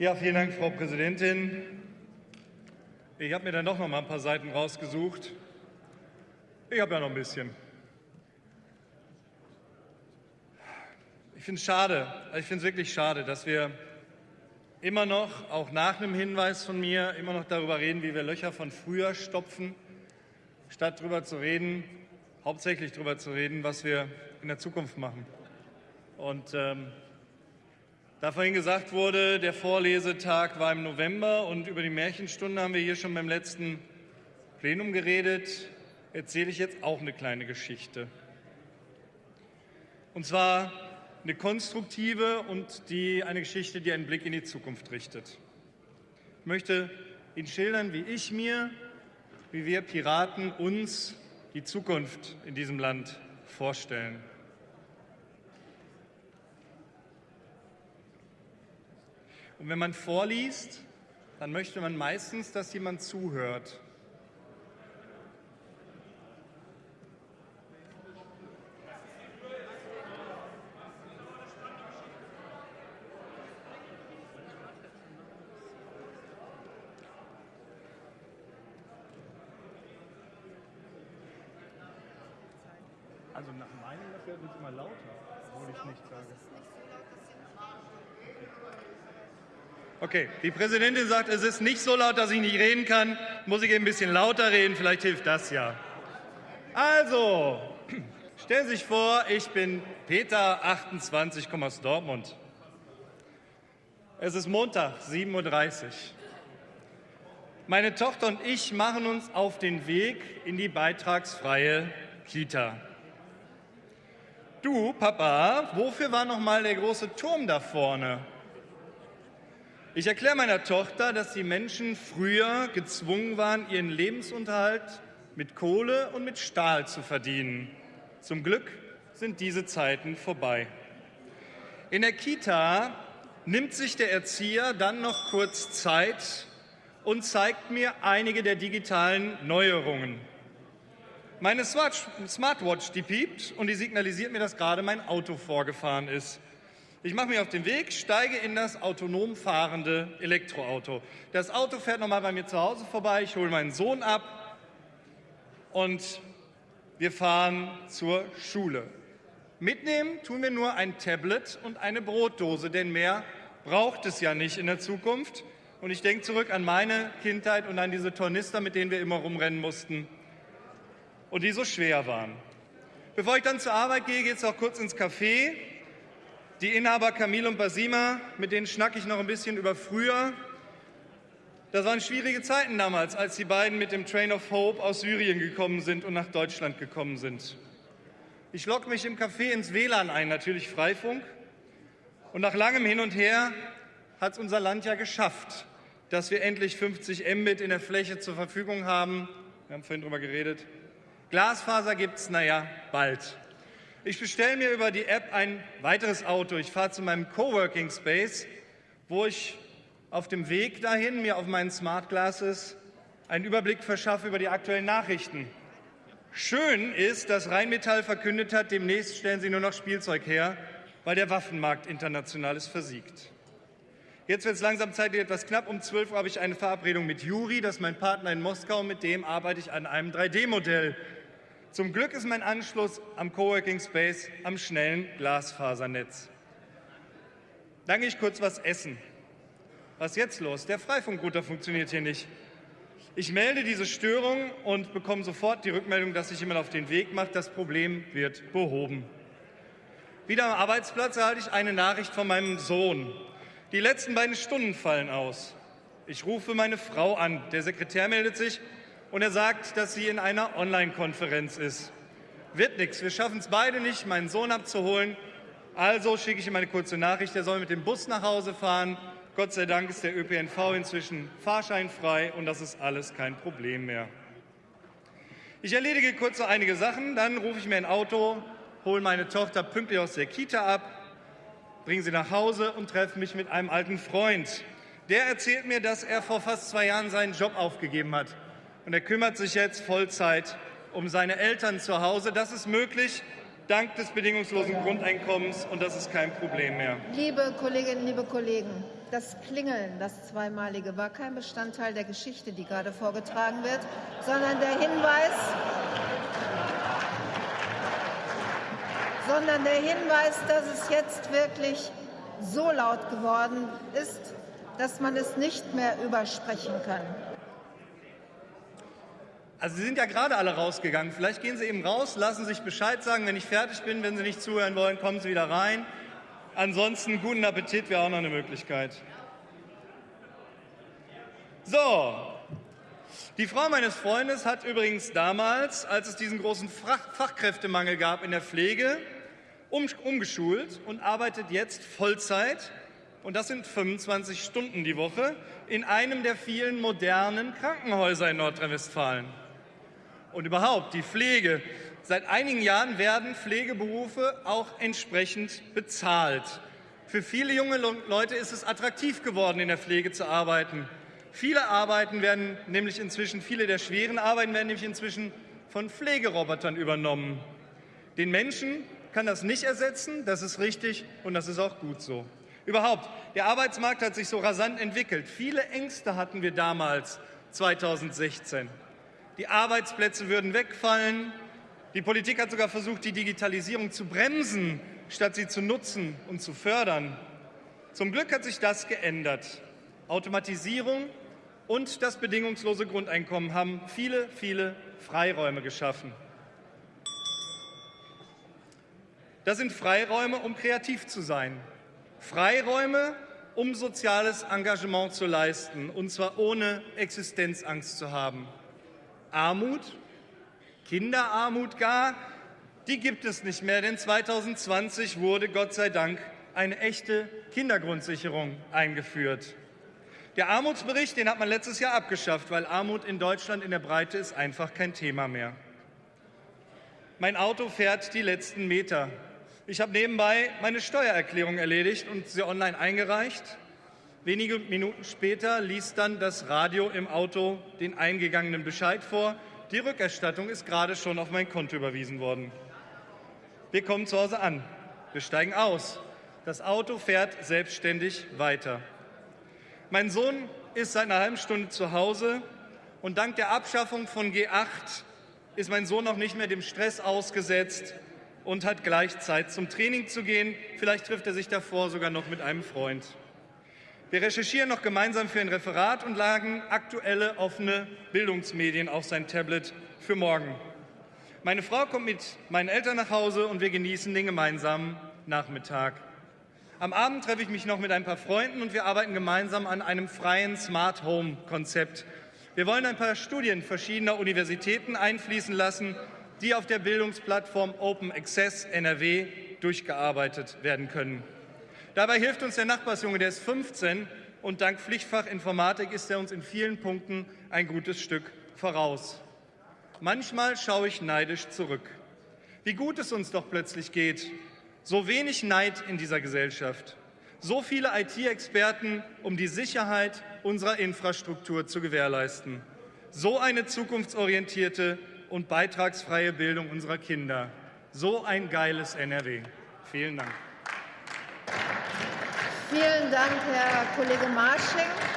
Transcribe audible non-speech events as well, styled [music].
Ja, vielen Dank, Frau Präsidentin. Ich habe mir dann doch noch mal ein paar Seiten rausgesucht. Ich habe ja noch ein bisschen. Ich finde es schade, ich finde es wirklich schade, dass wir immer noch, auch nach einem Hinweis von mir, immer noch darüber reden, wie wir Löcher von früher stopfen, statt darüber zu reden, hauptsächlich darüber zu reden, was wir in der Zukunft machen. Und ähm, da vorhin gesagt wurde, der Vorlesetag war im November und über die Märchenstunde haben wir hier schon beim letzten Plenum geredet, erzähle ich jetzt auch eine kleine Geschichte. Und zwar eine konstruktive und die, eine Geschichte, die einen Blick in die Zukunft richtet. Ich möchte Ihnen schildern, wie ich mir, wie wir Piraten uns die Zukunft in diesem Land vorstellen. Und wenn man vorliest, dann möchte man meistens, dass jemand zuhört. Also nach meinem Dafür wird es immer lauter, obwohl ich nichts sage. Okay, die Präsidentin sagt, es ist nicht so laut, dass ich nicht reden kann. Muss ich eben ein bisschen lauter reden, vielleicht hilft das ja. Also, [clears throat] stellen Sie sich vor, ich bin Peter, 28, komme aus Dortmund. Es ist Montag, 7.30 Uhr. Meine Tochter und ich machen uns auf den Weg in die beitragsfreie Kita. Du, Papa, wofür war noch mal der große Turm da vorne? Ich erkläre meiner Tochter, dass die Menschen früher gezwungen waren, ihren Lebensunterhalt mit Kohle und mit Stahl zu verdienen. Zum Glück sind diese Zeiten vorbei. In der Kita nimmt sich der Erzieher dann noch kurz Zeit und zeigt mir einige der digitalen Neuerungen. Meine Smartwatch, die piept und die signalisiert mir, dass gerade mein Auto vorgefahren ist. Ich mache mich auf den Weg, steige in das autonom fahrende Elektroauto. Das Auto fährt nochmal bei mir zu Hause vorbei, ich hole meinen Sohn ab und wir fahren zur Schule. Mitnehmen tun wir nur ein Tablet und eine Brotdose, denn mehr braucht es ja nicht in der Zukunft. Und ich denke zurück an meine Kindheit und an diese Tornister, mit denen wir immer rumrennen mussten und die so schwer waren. Bevor ich dann zur Arbeit gehe, geht es auch kurz ins Café die Inhaber Camille und Basima, mit denen schnacke ich noch ein bisschen über früher. Das waren schwierige Zeiten damals, als die beiden mit dem Train of Hope aus Syrien gekommen sind und nach Deutschland gekommen sind. Ich logge mich im Café ins WLAN ein, natürlich Freifunk. Und nach langem Hin und Her hat es unser Land ja geschafft, dass wir endlich 50 Mbit in der Fläche zur Verfügung haben. Wir haben vorhin darüber geredet. Glasfaser gibt es, naja, bald. Ich bestelle mir über die App ein weiteres Auto. Ich fahre zu meinem Coworking Space, wo ich auf dem Weg dahin mir auf meinen Smart Glasses einen Überblick verschaffe über die aktuellen Nachrichten. Schön ist, dass Rheinmetall verkündet hat, demnächst stellen sie nur noch Spielzeug her, weil der Waffenmarkt international ist versiegt. Jetzt wird es langsam zeitlich etwas knapp. Um 12 Uhr habe ich eine Verabredung mit Juri, das ist mein Partner in Moskau. Mit dem arbeite ich an einem 3D-Modell zum Glück ist mein Anschluss am Coworking Space am schnellen Glasfasernetz. Dann gehe ich kurz was essen. Was ist jetzt los? Der Freifunkrouter funktioniert hier nicht. Ich melde diese Störung und bekomme sofort die Rückmeldung, dass sich jemand auf den Weg macht. Das Problem wird behoben. Wieder am Arbeitsplatz erhalte ich eine Nachricht von meinem Sohn. Die letzten beiden Stunden fallen aus. Ich rufe meine Frau an. Der Sekretär meldet sich und er sagt, dass sie in einer Online-Konferenz ist. Wird nichts, wir schaffen es beide nicht, meinen Sohn abzuholen. Also schicke ich ihm eine kurze Nachricht, er soll mit dem Bus nach Hause fahren. Gott sei Dank ist der ÖPNV inzwischen fahrscheinfrei und das ist alles kein Problem mehr. Ich erledige kurz noch einige Sachen, dann rufe ich mir ein Auto, hole meine Tochter pünktlich aus der Kita ab, bringe sie nach Hause und treffe mich mit einem alten Freund. Der erzählt mir, dass er vor fast zwei Jahren seinen Job aufgegeben hat und er kümmert sich jetzt Vollzeit um seine Eltern zu Hause. Das ist möglich dank des bedingungslosen Grundeinkommens und das ist kein Problem mehr. Liebe Kolleginnen, liebe Kollegen, das Klingeln, das zweimalige, war kein Bestandteil der Geschichte, die gerade vorgetragen wird, sondern der Hinweis, sondern der Hinweis, dass es jetzt wirklich so laut geworden ist, dass man es nicht mehr übersprechen kann. Also Sie sind ja gerade alle rausgegangen. Vielleicht gehen Sie eben raus, lassen sich Bescheid sagen, wenn ich fertig bin. Wenn Sie nicht zuhören wollen, kommen Sie wieder rein. Ansonsten guten Appetit wäre auch noch eine Möglichkeit. So, die Frau meines Freundes hat übrigens damals, als es diesen großen Fachkräftemangel gab in der Pflege, umgeschult und arbeitet jetzt Vollzeit, und das sind 25 Stunden die Woche, in einem der vielen modernen Krankenhäuser in Nordrhein-Westfalen. Und überhaupt, die Pflege. Seit einigen Jahren werden Pflegeberufe auch entsprechend bezahlt. Für viele junge Leute ist es attraktiv geworden, in der Pflege zu arbeiten. Viele Arbeiten werden nämlich inzwischen, viele der schweren Arbeiten werden nämlich inzwischen von Pflegerobotern übernommen. Den Menschen kann das nicht ersetzen, das ist richtig und das ist auch gut so. Überhaupt, der Arbeitsmarkt hat sich so rasant entwickelt. Viele Ängste hatten wir damals, 2016. Die Arbeitsplätze würden wegfallen. Die Politik hat sogar versucht, die Digitalisierung zu bremsen, statt sie zu nutzen und zu fördern. Zum Glück hat sich das geändert. Automatisierung und das bedingungslose Grundeinkommen haben viele, viele Freiräume geschaffen. Das sind Freiräume, um kreativ zu sein. Freiräume, um soziales Engagement zu leisten, und zwar ohne Existenzangst zu haben. Armut, Kinderarmut gar, die gibt es nicht mehr, denn 2020 wurde Gott sei Dank eine echte Kindergrundsicherung eingeführt. Der Armutsbericht, den hat man letztes Jahr abgeschafft, weil Armut in Deutschland in der Breite ist einfach kein Thema mehr. Mein Auto fährt die letzten Meter. Ich habe nebenbei meine Steuererklärung erledigt und sie online eingereicht. Wenige Minuten später liest dann das Radio im Auto den eingegangenen Bescheid vor. Die Rückerstattung ist gerade schon auf mein Konto überwiesen worden. Wir kommen zu Hause an. Wir steigen aus. Das Auto fährt selbstständig weiter. Mein Sohn ist seit einer halben Stunde zu Hause und dank der Abschaffung von G8 ist mein Sohn noch nicht mehr dem Stress ausgesetzt, und hat gleich Zeit zum Training zu gehen. Vielleicht trifft er sich davor sogar noch mit einem Freund. Wir recherchieren noch gemeinsam für ein Referat und lagen aktuelle offene Bildungsmedien auf sein Tablet für morgen. Meine Frau kommt mit meinen Eltern nach Hause und wir genießen den gemeinsamen Nachmittag. Am Abend treffe ich mich noch mit ein paar Freunden und wir arbeiten gemeinsam an einem freien Smart Home Konzept. Wir wollen ein paar Studien verschiedener Universitäten einfließen lassen die auf der Bildungsplattform Open Access NRW durchgearbeitet werden können. Dabei hilft uns der Nachbarsjunge, der ist 15 und dank Pflichtfach Informatik ist er uns in vielen Punkten ein gutes Stück voraus. Manchmal schaue ich neidisch zurück. Wie gut es uns doch plötzlich geht. So wenig Neid in dieser Gesellschaft. So viele IT-Experten, um die Sicherheit unserer Infrastruktur zu gewährleisten. So eine zukunftsorientierte und beitragsfreie Bildung unserer Kinder. So ein geiles NRW. Vielen Dank. Vielen Dank, Herr Kollege Marsching.